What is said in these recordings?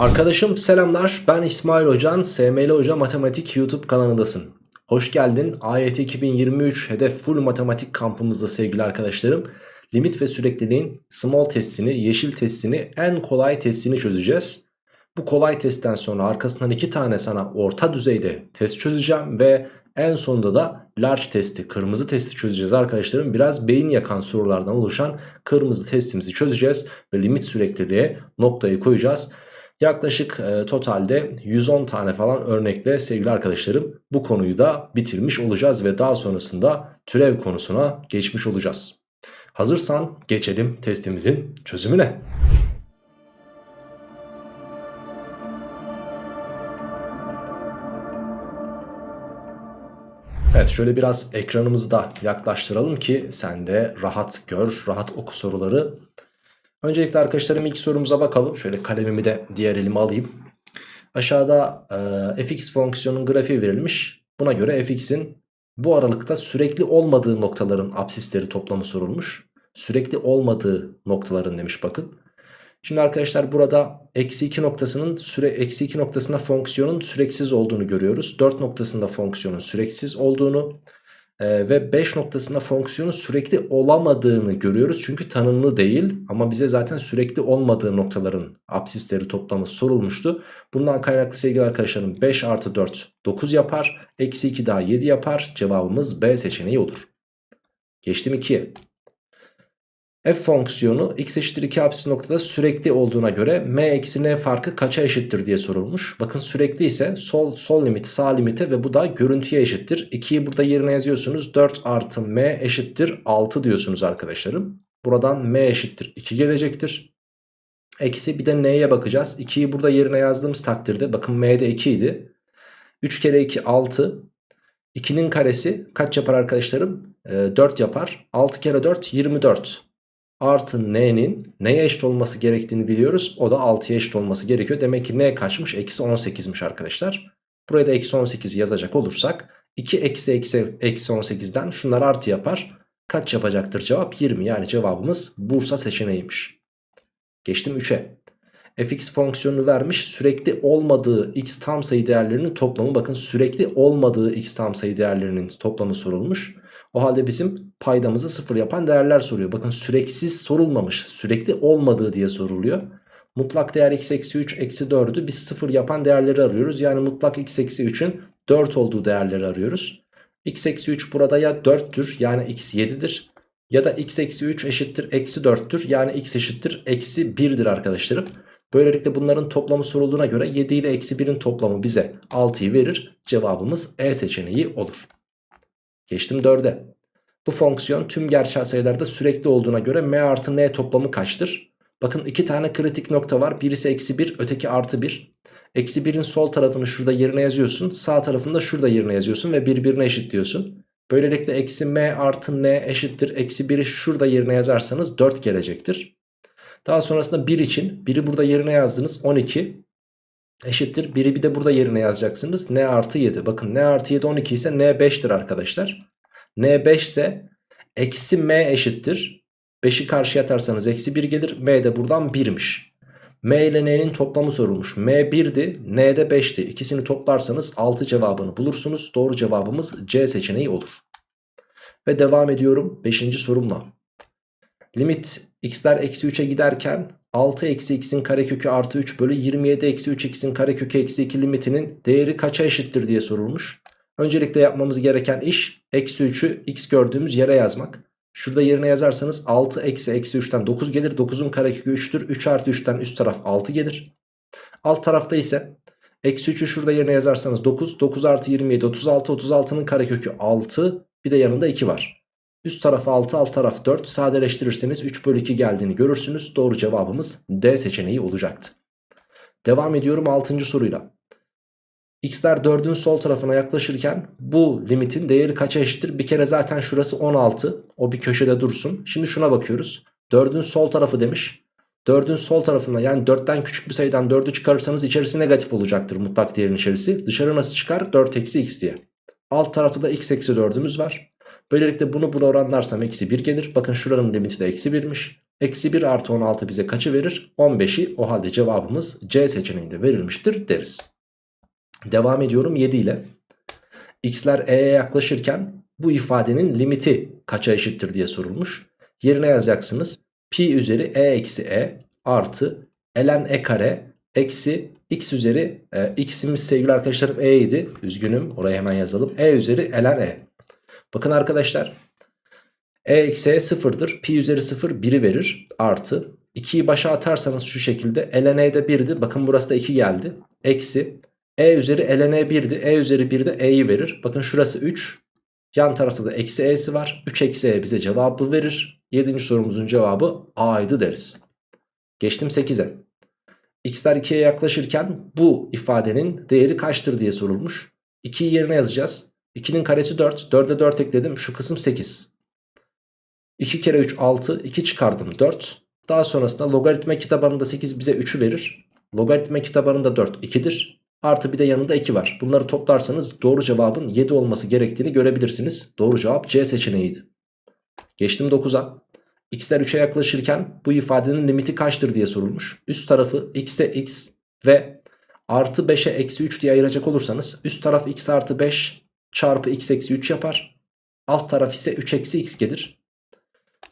Arkadaşım selamlar ben İsmail Hocan SML Hoca Matematik YouTube kanalındasın. Hoş geldin AYT 2023 hedef full matematik kampımızda sevgili arkadaşlarım. Limit ve sürekliliğin small testini, yeşil testini, en kolay testini çözeceğiz. Bu kolay testten sonra arkasından iki tane sana orta düzeyde test çözeceğim ve en sonunda da large testi, kırmızı testi çözeceğiz arkadaşlarım. Biraz beyin yakan sorulardan oluşan kırmızı testimizi çözeceğiz ve limit sürekliliğe noktayı koyacağız. Yaklaşık e, totalde 110 tane falan örnekle sevgili arkadaşlarım bu konuyu da bitirmiş olacağız ve daha sonrasında türev konusuna geçmiş olacağız. Hazırsan geçelim testimizin çözümüne. Evet şöyle biraz ekranımızı da yaklaştıralım ki sen de rahat gör, rahat oku soruları. Öncelikle arkadaşlarım ilk sorumuza bakalım. Şöyle kalemimi de diğer elime alayım. Aşağıda e, fx fonksiyonun grafiği verilmiş. Buna göre fx'in bu aralıkta sürekli olmadığı noktaların absisleri toplamı sorulmuş. Sürekli olmadığı noktaların demiş bakın. Şimdi arkadaşlar burada eksi 2 noktasının süre eksi 2 noktasında fonksiyonun süreksiz olduğunu görüyoruz. 4 noktasında fonksiyonun süreksiz olduğunu ee, ve 5 noktasında fonksiyonun sürekli olamadığını görüyoruz. Çünkü tanımlı değil ama bize zaten sürekli olmadığı noktaların absisleri toplamı sorulmuştu. Bundan kaynaklı sevgili arkadaşlarım 5 artı 4 9 yapar. Eksi 2 daha 7 yapar. Cevabımız B seçeneği olur. Geçtim 2'ye f fonksiyonu x eşittir 2 apsis noktada sürekli olduğuna göre m eksi n farkı kaça eşittir diye sorulmuş. Bakın sürekli ise sol, sol limit sağ limite ve bu da görüntüye eşittir. 2'yi burada yerine yazıyorsunuz 4 artı m eşittir 6 diyorsunuz arkadaşlarım. Buradan m eşittir 2 gelecektir. Eksi bir de n'ye bakacağız. 2'yi burada yerine yazdığımız takdirde bakın m'de 2 idi. 3 kere 2 6. 2'nin karesi kaç yapar arkadaşlarım? E, ee, 4 yapar. 6 kere 4 24 artı n'nin neye eşit olması gerektiğini biliyoruz. O da 6'ya eşit olması gerekiyor. Demek ki n kaçmış? Eksi 18'miş arkadaşlar. Buraya da eksi 18 yazacak olursak 2 eksi eksi eksi 18'den şunlar artı yapar. Kaç yapacaktır cevap? 20 yani cevabımız Bursa seçeneğiymiş. Geçtim 3'e. fx fonksiyonunu vermiş sürekli olmadığı x tam sayı değerlerinin toplamı bakın sürekli olmadığı x tam sayı değerlerinin toplamı sorulmuş. O halde bizim paydamızı sıfır yapan değerler soruyor. Bakın süreksiz sorulmamış. Sürekli olmadığı diye soruluyor. Mutlak değer x eksi 3 eksi 4'ü biz sıfır yapan değerleri arıyoruz. Yani mutlak x eksi 3'ün 4 olduğu değerleri arıyoruz. x eksi 3 burada ya 4'tür yani x 7'dir. Ya da x eksi 3 eşittir eksi 4'tür yani x eşittir eksi 1'dir arkadaşlarım. Böylelikle bunların toplamı sorulduğuna göre 7 ile eksi 1'in toplamı bize 6'yı verir. Cevabımız E seçeneği olur. Geçtim 4'e. Bu fonksiyon tüm gerçel sayılarda sürekli olduğuna göre m artı n toplamı kaçtır? Bakın iki tane kritik nokta var. Birisi eksi 1 öteki artı 1. Eksi 1'in sol tarafını şurada yerine yazıyorsun. Sağ tarafını da şurada yerine yazıyorsun ve birbirine eşitliyorsun. Böylelikle eksi m artı n eşittir. Eksi 1'i şurada yerine yazarsanız 4 gelecektir. Daha sonrasında 1 için 1'i burada yerine yazdınız 12 eşittir. 1'i bir de burada yerine yazacaksınız. n artı 7. Bakın n artı 7 12 ise n 5'tir arkadaşlar. n 5 ise eksi m eşittir. 5'i karşıya atarsanız eksi 1 gelir. m de buradan 1'miş. m ile n'nin toplamı sorulmuş. m 1'di n de 5'ti. İkisini toplarsanız 6 cevabını bulursunuz. Doğru cevabımız C seçeneği olur. Ve devam ediyorum 5. sorumla. Limit x'ler eksi 3'e giderken 6 eksi x'in karekökü artı 3 bölü 27 eksi 3 x'in karekökü eksi 2 limitinin değeri kaça eşittir diye sorulmuş. Öncelikle yapmamız gereken iş eksi 3'ü x gördüğümüz yere yazmak. Şurada yerine yazarsanız 6 eksi eksi 3'ten 9 gelir. 9'un karekökü 3'tür. 3 artı 3'ten üst taraf 6 gelir. Alt tarafta ise eksi 3'ü şurada yerine yazarsanız 9. 9 artı 27 36. 36'nın karekökü 6. Bir de yanında 2 var. Üst taraf 6 alt taraf 4 sadeleştirirseniz 3 bölü 2 geldiğini görürsünüz. Doğru cevabımız D seçeneği olacaktı. Devam ediyorum 6. soruyla. X'ler 4'ün sol tarafına yaklaşırken bu limitin değeri kaça eşittir? Bir kere zaten şurası 16 o bir köşede dursun. Şimdi şuna bakıyoruz. 4'ün sol tarafı demiş. 4'ün sol tarafında yani 4'ten küçük bir sayıdan 4'ü çıkarırsanız içerisi negatif olacaktır mutlak değerin içerisi. Dışarı nasıl çıkar? 4 eksi x diye. Alt tarafta da x eksi 4'ümüz var. Böylelikle bunu buna oranlarsam eksi 1 gelir. Bakın şuranın limiti de eksi 1'miş. Eksi 1 artı 16 bize kaçı verir? 15'i o halde cevabımız C seçeneğinde verilmiştir deriz. Devam ediyorum 7 ile. X'ler E'ye yaklaşırken bu ifadenin limiti kaça eşittir diye sorulmuş. Yerine yazacaksınız. Pi üzeri E eksi E artı ln E kare eksi x üzeri e, x'imiz sevgili arkadaşlarım e idi. Üzgünüm oraya hemen yazalım. E üzeri ln e. Bakın arkadaşlar e eksi e sıfırdır. Pi üzeri sıfır 1'i verir. Artı 2'yi başa atarsanız şu şekilde ln e de 1'di. Bakın burası da 2 geldi. Eksi e üzeri ln e 1'di. E üzeri 1 de e'yi verir. Bakın şurası 3. Yan tarafta da eksi e'si var. 3 eksi e bize cevabı verir. 7. sorumuzun cevabı a'ydı deriz. Geçtim 8'e. X'ler 2'ye yaklaşırken bu ifadenin değeri kaçtır diye sorulmuş. 2'yi yerine yazacağız. 2'nin karesi 4. 4'e 4 ekledim. Şu kısım 8. 2 kere 3 6. 2 çıkardım 4. Daha sonrasında logaritma kitabanında 8 bize 3'ü verir. Logaritma kitabanında 4 2'dir. Artı bir de yanında 2 var. Bunları toplarsanız doğru cevabın 7 olması gerektiğini görebilirsiniz. Doğru cevap C seçeneğiydi. Geçtim 9'a. X'ler 3'e yaklaşırken bu ifadenin limiti kaçtır diye sorulmuş. Üst tarafı x'e x ve artı 5'e eksi 3 diye ayıracak olursanız üst taraf x artı 5 çarpı x eksi 3 yapar. Alt taraf ise 3 eksi x gelir.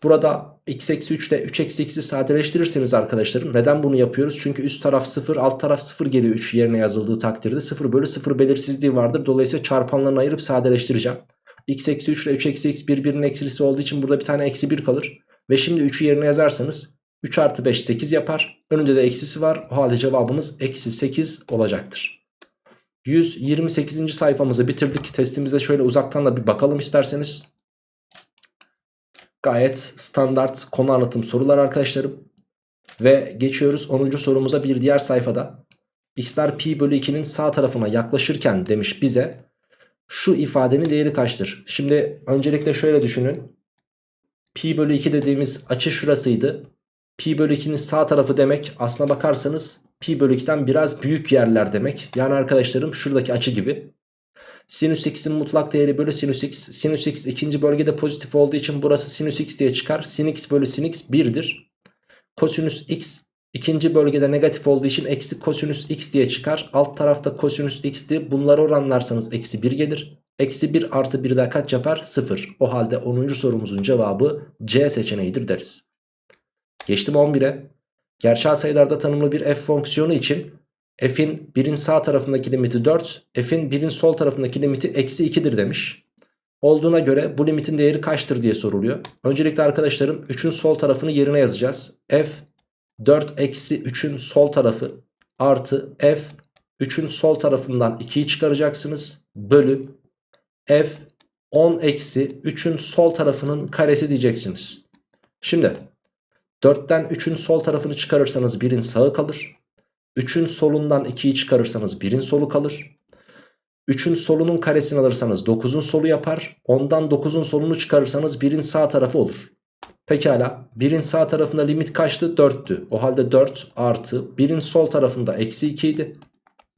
Burada x eksi 3 ile 3 eksi x'i sadeleştirirseniz arkadaşlarım neden bunu yapıyoruz? Çünkü üst taraf 0 alt taraf 0 geliyor 3 yerine yazıldığı takdirde 0 bölü 0 belirsizliği vardır. Dolayısıyla çarpanlarını ayırıp sadeleştireceğim. x eksi 3 ile 3 eksi x birbirinin eksilisi olduğu için burada bir tane eksi 1 kalır. Ve şimdi 3'ü yerine yazarsanız 3 artı 5 8 yapar. Önünde de eksisi var. O halde cevabımız eksi 8 olacaktır. 128. sayfamızı bitirdik. Testimize şöyle uzaktan da bir bakalım isterseniz. Gayet standart konu anlatım sorular arkadaşlarım. Ve geçiyoruz 10. sorumuza bir diğer sayfada. X'ler pi bölü 2'nin sağ tarafına yaklaşırken demiş bize şu ifadenin değeri kaçtır? Şimdi öncelikle şöyle düşünün. Pi bölü 2 dediğimiz açı şurasıydı. Pi bölü 2'nin sağ tarafı demek aslına bakarsanız pi bölü 2'den biraz büyük yerler demek. Yani arkadaşlarım şuradaki açı gibi. Sinüs x'in mutlak değeri bölü sinüs x. Sinüs x ikinci bölgede pozitif olduğu için burası sinüs x diye çıkar. Sin x bölü sin x 1'dir. Kosinüs x ikinci bölgede negatif olduğu için eksi kosinüs x diye çıkar. Alt tarafta kosinüs x'ti. Bunları oranlarsanız eksi 1 gelir. Eksi 1 artı 1 daha kaç yapar? 0. O halde 10. sorumuzun cevabı C seçeneğidir deriz. Geçtim 11'e. Gerçel sayılarda tanımlı bir f fonksiyonu için f'in 1'in sağ tarafındaki limiti 4, f'in 1'in sol tarafındaki limiti eksi 2'dir demiş. Olduğuna göre bu limitin değeri kaçtır diye soruluyor. Öncelikle arkadaşlarım 3'ün sol tarafını yerine yazacağız. f 4 eksi 3'ün sol tarafı artı f 3'ün sol tarafından 2'yi çıkaracaksınız. Bölü f 10 eksi 3'ün sol tarafının karesi diyeceksiniz. Şimdi 4'ten 3'ün sol tarafını çıkarırsanız 1'in sağı kalır. 3'ün solundan 2'yi çıkarırsanız 1'in solu kalır. 3'ün solunun karesini alırsanız 9'un solu yapar. Ondan 9'un solunu çıkarırsanız 1'in sağ tarafı olur. Pekala 1'in sağ tarafında limit kaçtı? 4'tü. O halde 4 artı 1'in sol tarafında eksi 2 idi.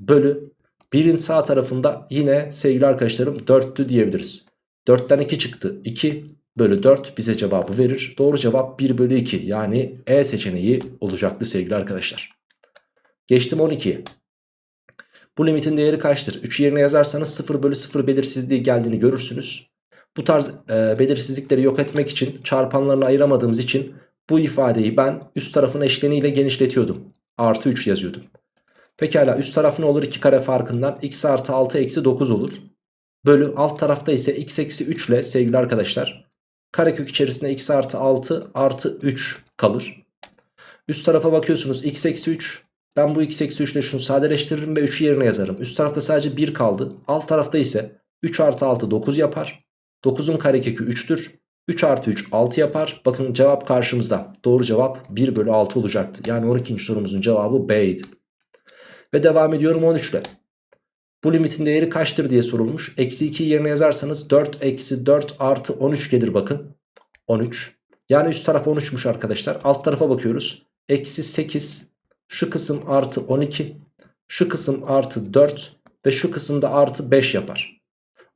Bölü 1'in sağ tarafında yine sevgili arkadaşlarım 4'tü diyebiliriz. 4'ten 2 çıktı. 2 bölü 4 bize cevabı verir. Doğru cevap 1 bölü 2 yani E seçeneği olacaktı sevgili arkadaşlar. Geçtim 12'ye. Bu limitin değeri kaçtır? 3 yerine yazarsanız 0 bölü 0 belirsizliği geldiğini görürsünüz. Bu tarz e, belirsizlikleri yok etmek için çarpanlarını ayıramadığımız için bu ifadeyi ben üst tarafın eşleniyle genişletiyordum. Artı 3 yazıyordum. Pekala üst taraf ne olur? 2 kare farkından x artı 6 eksi 9 olur. Bölü alt tarafta ise x eksi 3 ile sevgili arkadaşlar. Karekök içerisinde x artı 6 artı 3 kalır. Üst tarafa bakıyorsunuz x eksi 3. Ben bu x eksi 3 ile şunu sadeleştiririm ve 3'ü yerine yazarım. Üst tarafta sadece 1 kaldı. Alt tarafta ise 3 artı 6 9 yapar. 9'un karekökü 3'tür. 3 artı 3 6 yapar. Bakın cevap karşımızda. Doğru cevap 1 bölü 6 olacaktı. Yani 12. sorumuzun cevabı B'ydi. Ve devam ediyorum 13 ile. Bu limitin değeri kaçtır diye sorulmuş. Eksi 2 yerine yazarsanız 4 eksi 4 artı 13 gelir bakın. 13. Yani üst taraf 13'müş arkadaşlar. Alt tarafa bakıyoruz. Eksi 8. Şu kısım artı 12. Şu kısım artı 4. Ve şu kısımda artı 5 yapar.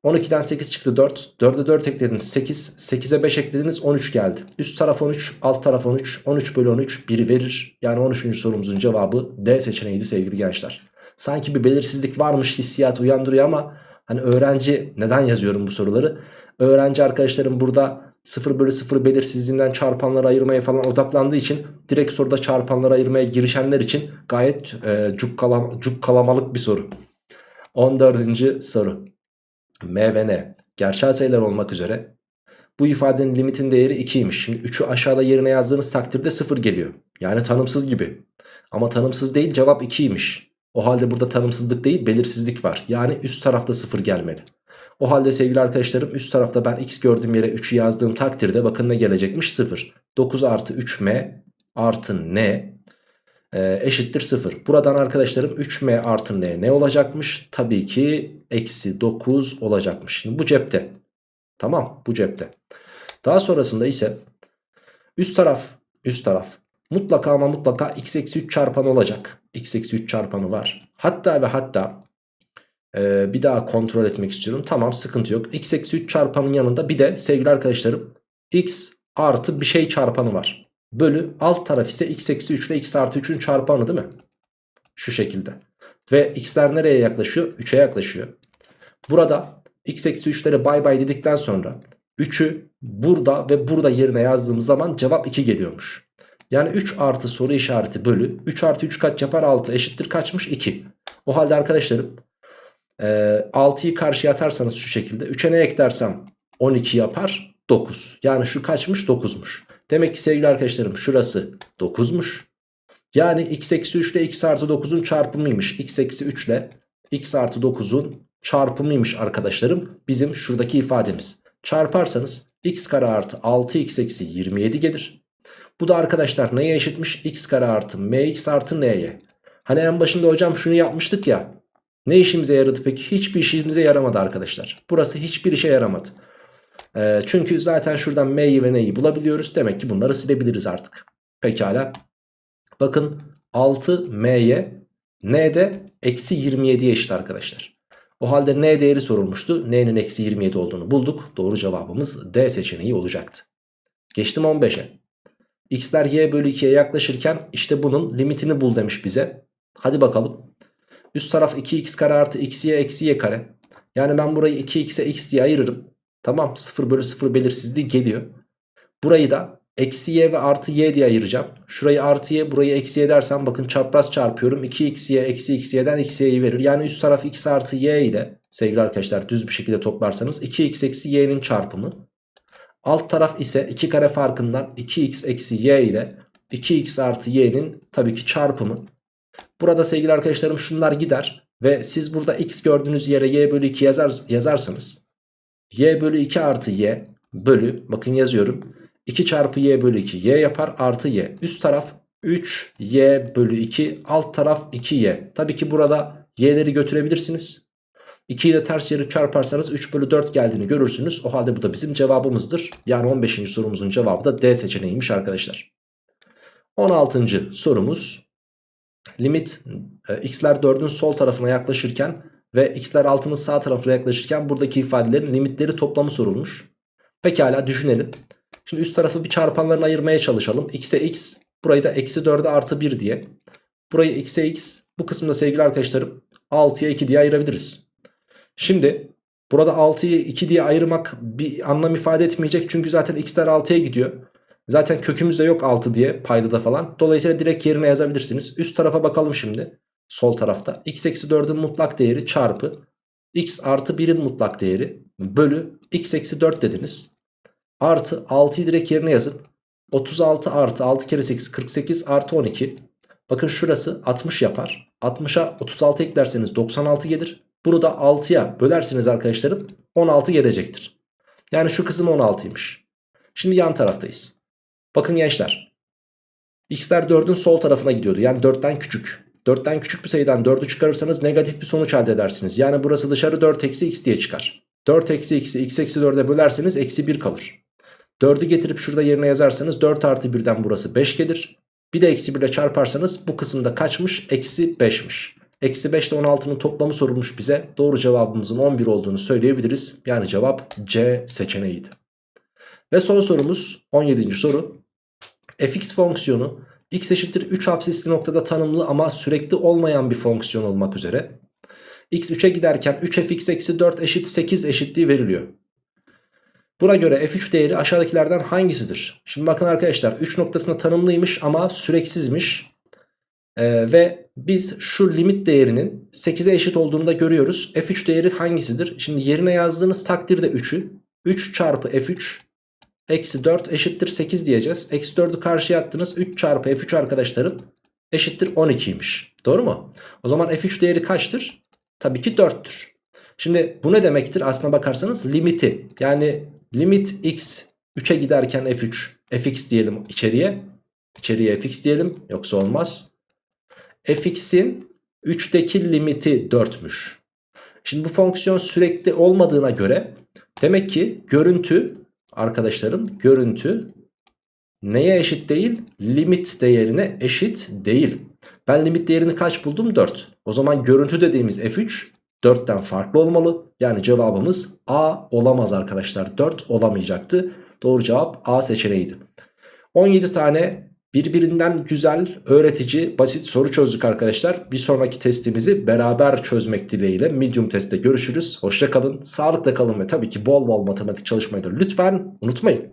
12'den 8 çıktı 4. 4'e 4 eklediniz 8. 8'e 5 eklediniz 13 geldi. Üst taraf 13, alt taraf 13. 13 bölü 13 1 verir. Yani 13. sorumuzun cevabı D seçeneğiydi sevgili gençler. Sanki bir belirsizlik varmış hissiyat uyandırıyor ama hani öğrenci neden yazıyorum bu soruları? Öğrenci arkadaşlarım burada 0 bölü 0 belirsizliğinden çarpanları ayırmaya falan odaklandığı için direkt soruda çarpanları ayırmaya girişenler için gayet e, cukkalam, cukkalamalık bir soru. 14. soru. M ve N gerçel sayılar olmak üzere bu ifadenin limitin değeri 2'ymiş. Şimdi 3'ü aşağıda yerine yazdığınız takdirde 0 geliyor. Yani tanımsız gibi. Ama tanımsız değil cevap 2'ymiş. O halde burada tanımsızlık değil belirsizlik var. Yani üst tarafta 0 gelmeli. O halde sevgili arkadaşlarım üst tarafta ben x gördüğüm yere 3'ü yazdığım takdirde bakın ne gelecekmiş 0. 9 artı 3m artı n e, eşittir 0. Buradan arkadaşlarım 3m artı n ne olacakmış? Tabii ki eksi 9 olacakmış. Şimdi bu cepte. Tamam bu cepte. Daha sonrasında ise üst taraf üst taraf mutlaka ama mutlaka x eksi 3 çarpanı olacak. x eksi 3 çarpanı var. Hatta ve hatta ee, bir daha kontrol etmek istiyorum. Tamam sıkıntı yok. x eksi 3 çarpanın yanında bir de sevgili arkadaşlarım x artı bir şey çarpanı var. Bölü alt taraf ise x eksi 3 ile x artı 3'ün çarpanı değil mi? Şu şekilde. Ve x'ler nereye yaklaşıyor? 3'e yaklaşıyor. Burada x eksi 3'lere bay bay dedikten sonra 3'ü burada ve burada yerine yazdığımız zaman cevap 2 geliyormuş. Yani 3 artı soru işareti bölü 3 artı 3 kaç yapar 6 eşittir kaçmış 2. O halde arkadaşlarım e, 6'yı karşıya atarsanız şu şekilde 3'e ne eklersem 12 yapar 9. Yani şu kaçmış 9'muş. Demek ki sevgili arkadaşlarım şurası 9'muş. Yani x eksi 3 ile x artı 9'un çarpımıymış. x eksi 3 ile x artı 9'un çarpımıymış arkadaşlarım. Bizim şuradaki ifademiz. Çarparsanız x kare artı 6x eksi 27 gelir. Bu da arkadaşlar neye eşitmiş? x kare artı mx artı n'ye. Hani en başında hocam şunu yapmıştık ya. Ne işimize yaradı peki? Hiçbir işimize yaramadı arkadaşlar. Burası hiçbir işe yaramadı. E, çünkü zaten şuradan m'yi ve n'yi bulabiliyoruz. Demek ki bunları silebiliriz artık. Pekala. Bakın 6m'ye n de eksi 27'ye eşit arkadaşlar. O halde n değeri sorulmuştu. n'nin eksi 27 olduğunu bulduk. Doğru cevabımız D seçeneği olacaktı. Geçtim 15'e. X'ler y bölü 2'ye yaklaşırken işte bunun limitini bul demiş bize. Hadi bakalım. Üst taraf 2x kare artı x'ye eksi y kare. Yani ben burayı 2x'e x diye ayırırım. Tamam 0 bölü 0 belirsizliği geliyor. Burayı da eksi y ve artı y diye ayıracağım. Şurayı artı y burayı eksi y dersem bakın çapraz çarpıyorum. 2xy eksi xy'den eksi y'yi verir. Yani üst taraf x artı y ile sevgili arkadaşlar düz bir şekilde toplarsanız 2x eksi y'nin çarpımı. Alt taraf ise 2 kare farkından 2x eksi y ile 2x artı y'nin tabii ki çarpımı. Burada sevgili arkadaşlarım şunlar gider. Ve siz burada x gördüğünüz yere y bölü 2 yazar, yazarsanız y bölü 2 artı y bölü bakın yazıyorum 2 çarpı y bölü 2 y yapar artı y üst taraf 3y bölü 2 alt taraf 2y tabii ki burada y'leri götürebilirsiniz 2'yi de ters çevirip çarparsanız 3 bölü 4 geldiğini görürsünüz o halde bu da bizim cevabımızdır yani 15. sorumuzun cevabı da D seçeneğiymiş arkadaşlar 16. sorumuz limit e, x'ler 4'ün sol tarafına yaklaşırken ve x'ler 6'nın sağ tarafına yaklaşırken buradaki ifadelerin limitleri toplamı sorulmuş. Pekala düşünelim. Şimdi üst tarafı bir çarpanlarına ayırmaya çalışalım. x'e x burayı da eksi 4'e artı 1 diye. Burayı x'e x bu kısımda sevgili arkadaşlarım 6'ya 2 diye ayırabiliriz. Şimdi burada 6'yı 2 diye ayırmak bir anlam ifade etmeyecek. Çünkü zaten x'ler 6'ya gidiyor. Zaten kökümüz de yok 6 diye paydada falan. Dolayısıyla direkt yerine yazabilirsiniz. Üst tarafa bakalım şimdi. Sol tarafta. x eksi 4'ün mutlak değeri çarpı x artı 1'in mutlak değeri bölü x eksi 4 dediniz. Artı 6'yı direkt yerine yazın. 36 artı 6 kere 8 48 artı 12. Bakın şurası 60 yapar. 60'a 36 eklerseniz 96 gelir. Bunu da 6'ya bölerseniz arkadaşlarım 16 gelecektir. Yani şu kısım 16'ymış. Şimdi yan taraftayız. Bakın gençler. X'ler 4'ün sol tarafına gidiyordu. Yani 4'ten küçük. 4'ten küçük bir sayıdan 4'ü çıkarırsanız negatif bir sonuç elde edersiniz. Yani burası dışarı 4 eksi x diye çıkar. 4 eksi x'i x eksi 4'e bölerseniz eksi 1 kalır. 4'ü getirip şurada yerine yazarsanız 4 artı 1'den burası 5 gelir. Bir de eksi 1 ile çarparsanız bu kısımda kaçmış? Eksi 5'miş. Eksi 5 ile 16'nın toplamı sorulmuş bize. Doğru cevabımızın 11 olduğunu söyleyebiliriz. Yani cevap C seçeneğiydi. Ve son sorumuz 17. soru. fx fonksiyonu x eşittir 3 absisli noktada tanımlı ama sürekli olmayan bir fonksiyon olmak üzere. x 3'e giderken 3fx eksi 4 eşit 8 eşitliği veriliyor. Buna göre f3 değeri aşağıdakilerden hangisidir? Şimdi bakın arkadaşlar 3 noktasında tanımlıymış ama süreksizmiş. Ee, ve biz şu limit değerinin 8'e eşit olduğunu da görüyoruz. f3 değeri hangisidir? Şimdi yerine yazdığınız takdirde 3'ü 3 çarpı f3 eksi 4 eşittir 8 diyeceğiz. Eksi 4'ü karşıya attınız 3 çarpı f3 arkadaşlarım eşittir 12'ymiş. Doğru mu? O zaman f3 değeri kaçtır? Tabii ki 4'tür. Şimdi bu ne demektir? Aslına bakarsanız limiti yani limit x 3'e giderken f3 fx diyelim içeriye. İçeriye fx diyelim yoksa olmaz. Fx'in 3'teki limiti 4'müş. Şimdi bu fonksiyon sürekli olmadığına göre demek ki görüntü arkadaşlarım görüntü neye eşit değil? Limit değerine eşit değil. Ben limit değerini kaç buldum? 4. O zaman görüntü dediğimiz f3 4'ten farklı olmalı. Yani cevabımız A olamaz arkadaşlar. 4 olamayacaktı. Doğru cevap A seçeneğiydi. 17 tane birbirinden güzel, öğretici, basit soru çözdük arkadaşlar. Bir sonraki testimizi beraber çözmek dileğiyle medium testte görüşürüz. Hoşçakalın, sağlıkla kalın ve tabii ki bol bol matematik çalışmayı da lütfen unutmayın.